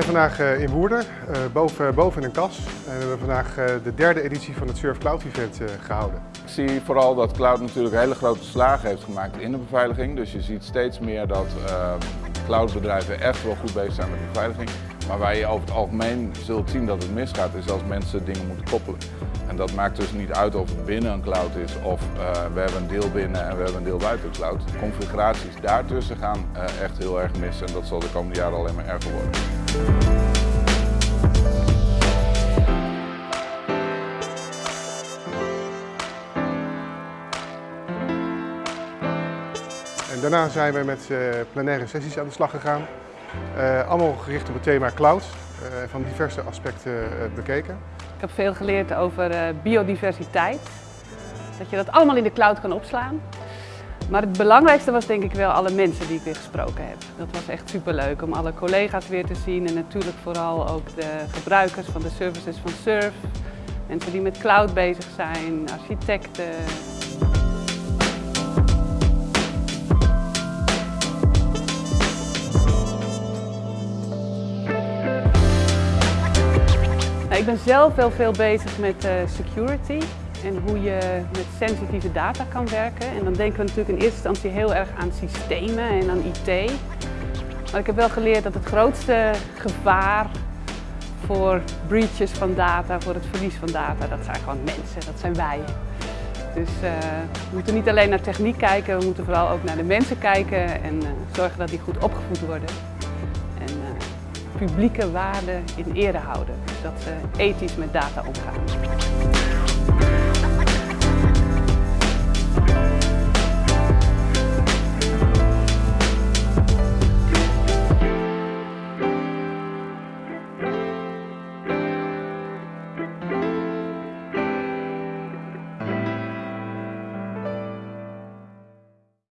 zijn vandaag eh, in Woerden, eh, boven, in een kas. En we hebben vandaag eh, de derde editie van het Surf Cloud Event gehouden. Ik zie vooral dat cloud natuurlijk hele grote slagen heeft gemaakt in de beveiliging. Dus je ziet steeds meer dat cloudbedrijven echt wel goed bezig zijn met beveiliging. Maar waar je over het algemeen zult zien dat het misgaat is als mensen dingen moeten koppelen. En dat maakt dus niet uit of het binnen een cloud is of we hebben een deel binnen en we hebben een deel buiten de cloud. De configuraties daartussen gaan echt heel erg mis en dat zal de komende jaren alleen maar erger worden. En daarna zijn we met uh, plenaire sessies aan de slag gegaan. Uh, allemaal gericht op het thema cloud, uh, van diverse aspecten bekeken. Ik heb veel geleerd over biodiversiteit. Dat je dat allemaal in de cloud kan opslaan. Maar het belangrijkste was denk ik wel alle mensen die ik weer gesproken heb. Dat was echt superleuk om alle collega's weer te zien en natuurlijk vooral ook de gebruikers van de services van Surf. Mensen die met cloud bezig zijn, architecten. Nou, ik ben zelf wel veel bezig met uh, security en hoe je met sensitieve data kan werken. En dan denken we natuurlijk in eerste instantie heel erg aan systemen en aan IT. Maar ik heb wel geleerd dat het grootste gevaar voor breaches van data, voor het verlies van data, dat zijn gewoon mensen, dat zijn wij. Dus uh, we moeten niet alleen naar techniek kijken, we moeten vooral ook naar de mensen kijken en uh, zorgen dat die goed opgevoed worden. En uh, publieke waarden in ere houden, dus dat ze ethisch met data omgaan.